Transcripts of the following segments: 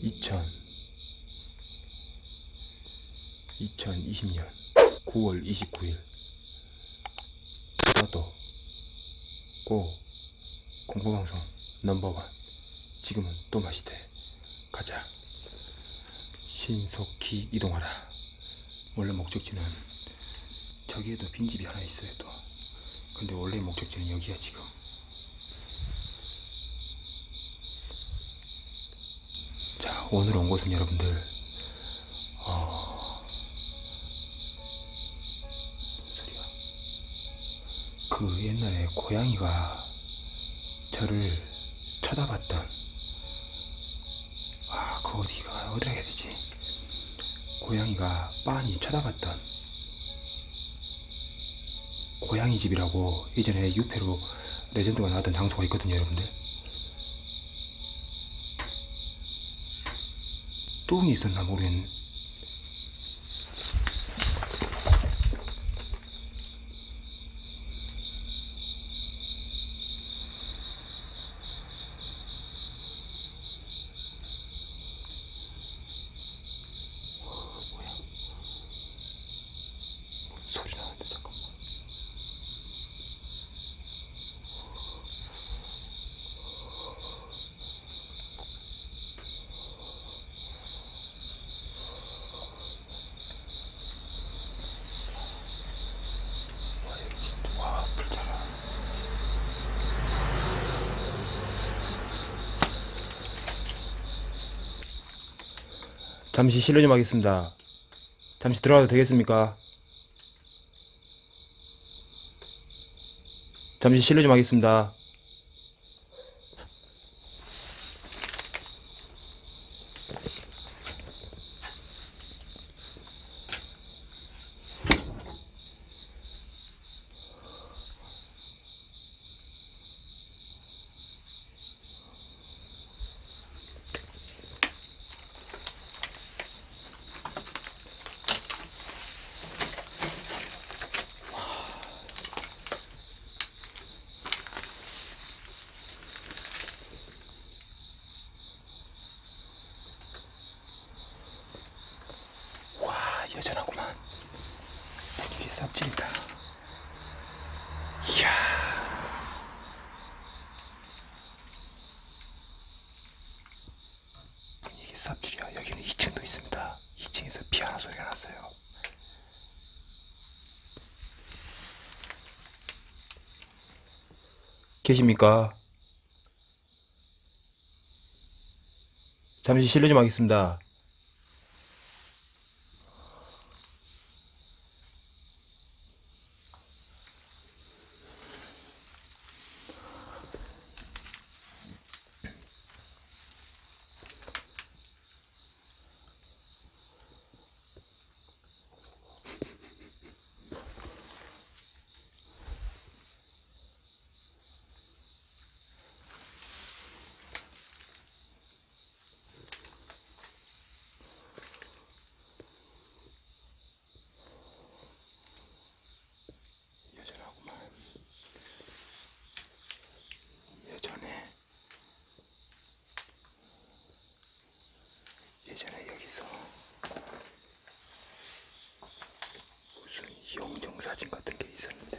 이천 2020년 9월 29일. 너도 고 공포방송 넘버원. 지금은 또 맛이 돼. 가자 신속히 이동하라. 원래 목적지는 저기에도 빈집이 하나 있어요 또. 근데 원래 목적지는 여기야 지금. 자 오늘 온 곳은 여러분들 어... 소리야? 그 옛날에 고양이가 저를 쳐다봤던 아, 그 어디가 어디라 해야 되지? 고양이가 빤히 쳐다봤던 고양이 집이라고 예전에 유패로 레전드가 나왔던 장소가 있거든요, 여러분들. 똥이 있었나 모르겠네. 소리 나는데 잠깐만. 와 여기 진짜 와 불자라. 잠시 실례 좀 하겠습니다. 잠시 들어가도 되겠습니까? 잠시 실례 좀 하겠습니다. 와 여전하구만. 분위기 쌉질이다. 이야. 분위기 쌉질이야. 여기는 2층도 있습니다. 2층에서 피아노 소리가 났어요. 계십니까? 잠시 실례 좀 하겠습니다. 예전에 여기서. 무슨 영정 사진 같은 게 있었는데.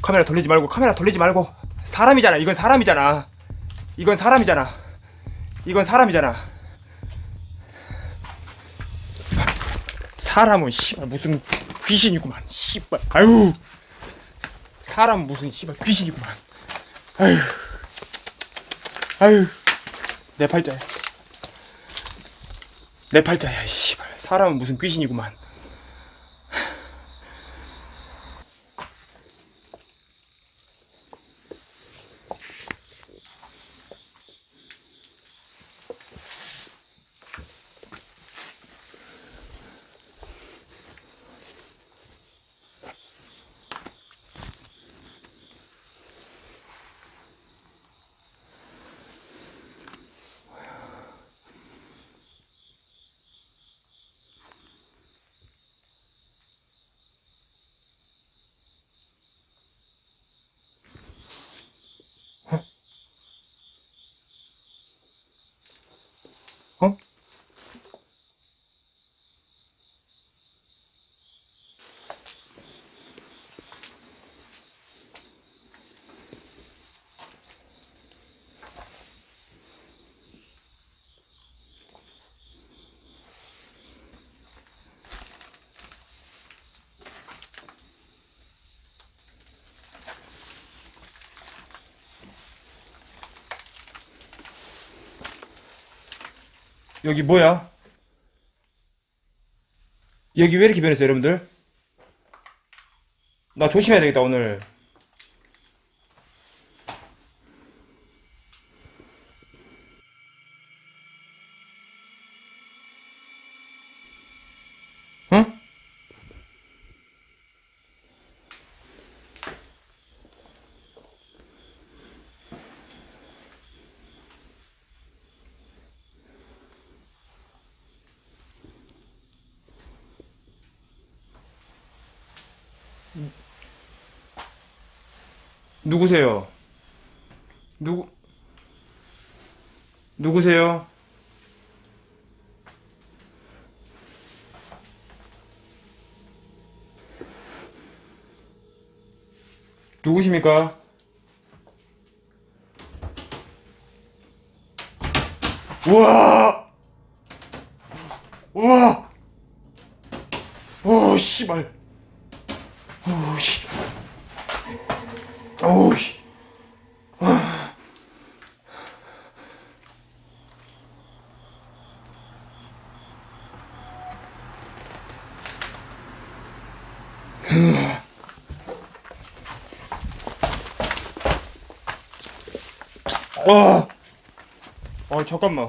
카메라 돌리지 말고 카메라 돌리지 말고 사람이잖아. 이건 사람이잖아. 이건 사람이잖아. 이건 사람이잖아. 사람은 씨발 무슨 귀신이구만. 씨발. 아유. 사람 무슨 씨발 귀신이구만. 아유. 아유. 내 팔자야. 내 팔자야 씨발. 사람은 무슨 귀신이구만 여기 뭐야? 여기 왜 이렇게 변했어, 여러분들? 나 조심해야 되겠다, 오늘. 누구세요? 누구, 누구세요? 누구십니까? 우와! 우와! 오, 씨발. 오, 씨. 오, 씨. 아, 어, 잠깐만.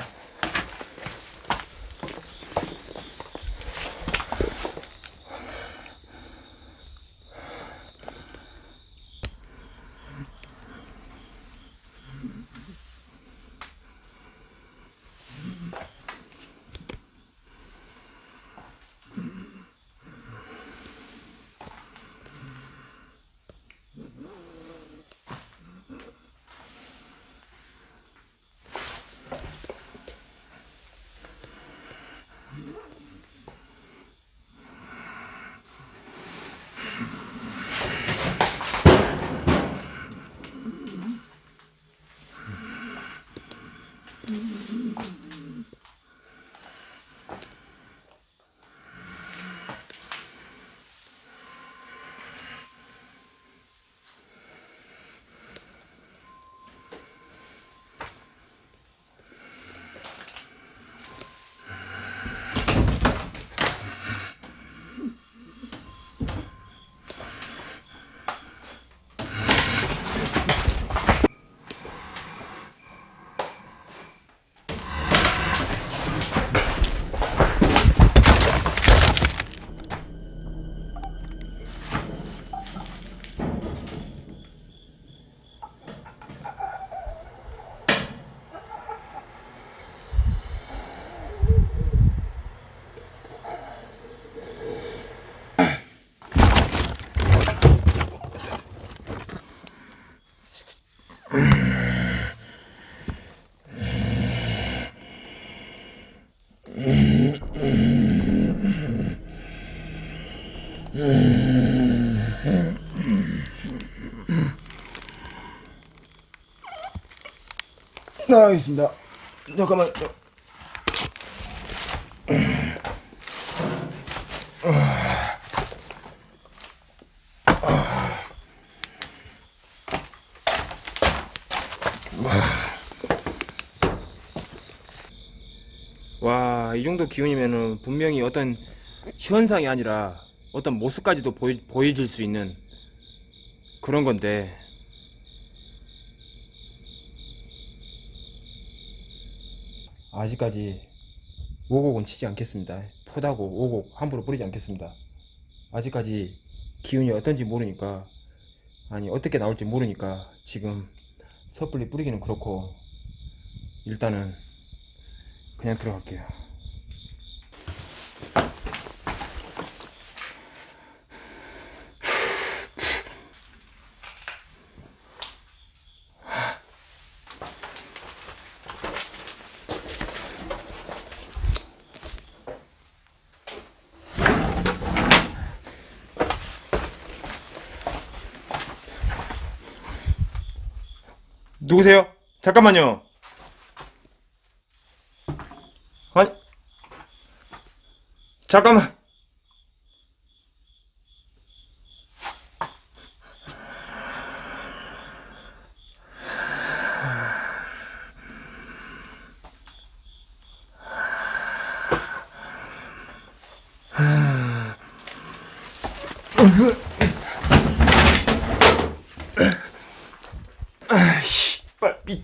나가겠습니다. 잠깐만. 와, 이 정도 기운이면은 분명히 어떤 현상이 아니라 어떤 모습까지도 보이, 보여줄 수 있는 그런 건데. 아직까지 오곡은 치지 않겠습니다. 포다고 오곡 함부로 뿌리지 않겠습니다. 아직까지 기운이 어떤지 모르니까 아니 어떻게 나올지 모르니까 지금 섣불리 뿌리기는 그렇고 일단은 그냥 들어갈게요. 누구세요? 잠깐만요. 아니, 잠깐만.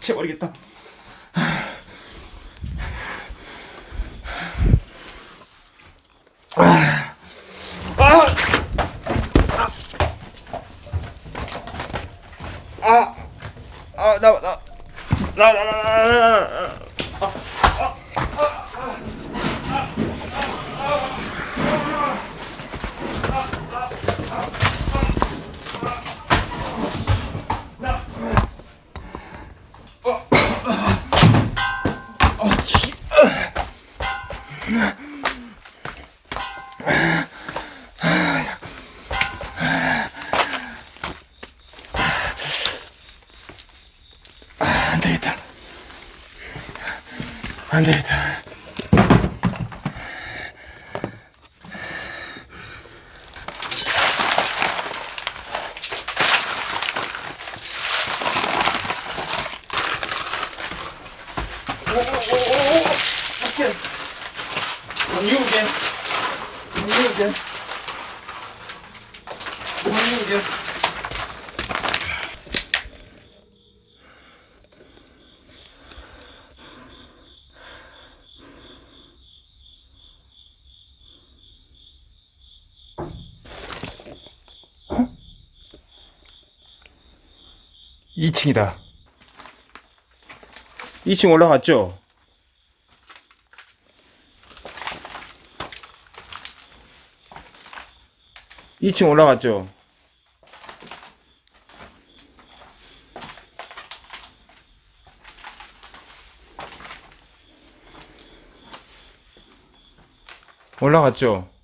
미쳐버리겠다. 아, 아, 아, 아, 나, 나, 나, 나, 나, 나, 나. 안 안 되겠다. 2층이다 2층 올라갔죠? 2층 올라갔죠? 올라갔죠?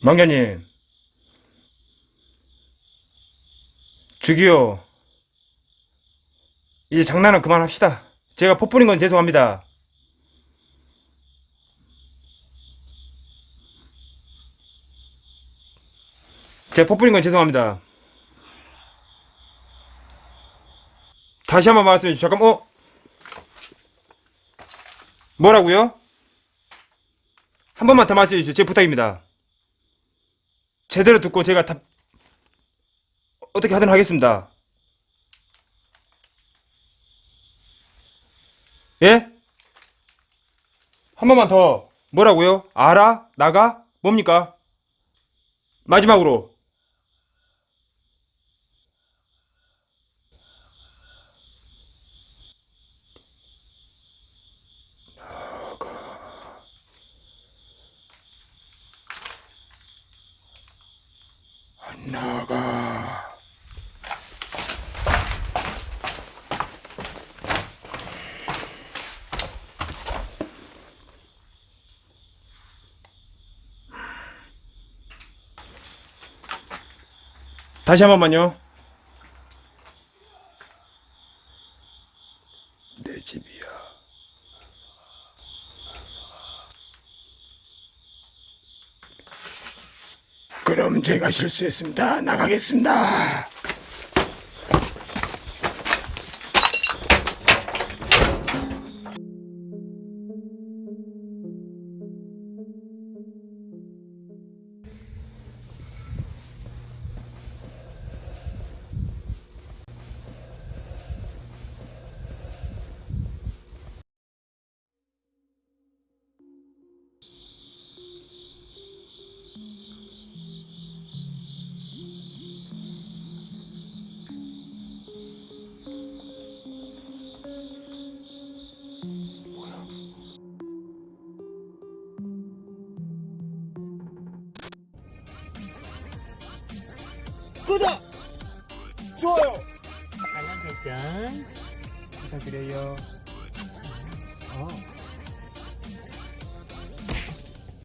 망자님. 저기요. 이제 장난은 그만합시다. 제가 폭뿌린 건 죄송합니다. 제가 폭뿌린 건 죄송합니다. 다시 한번 말씀해 주세요. 잠깐, 어? 뭐라고요? 한 번만 더 말씀해 주세요. 제 부탁입니다. 제대로 듣고 제가 답, 어떻게 하든 하겠습니다. 예? 한 번만 더. 뭐라고요? 알아? 나가? 뭡니까? 마지막으로. 나가. 다시 한 번만요. 내 집이야. 그럼 제가 실수했습니다. 나가겠습니다. 구독! 좋아요! 알람 설정 부탁드려요.